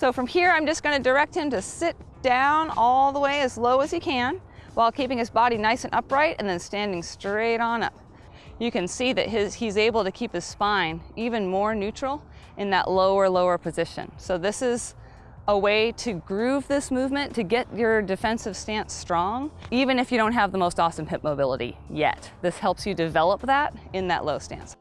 So from here, I'm just gonna direct him to sit down all the way as low as he can while keeping his body nice and upright and then standing straight on up. You can see that his, he's able to keep his spine even more neutral in that lower, lower position. So this is a way to groove this movement to get your defensive stance strong, even if you don't have the most awesome hip mobility yet. This helps you develop that in that low stance.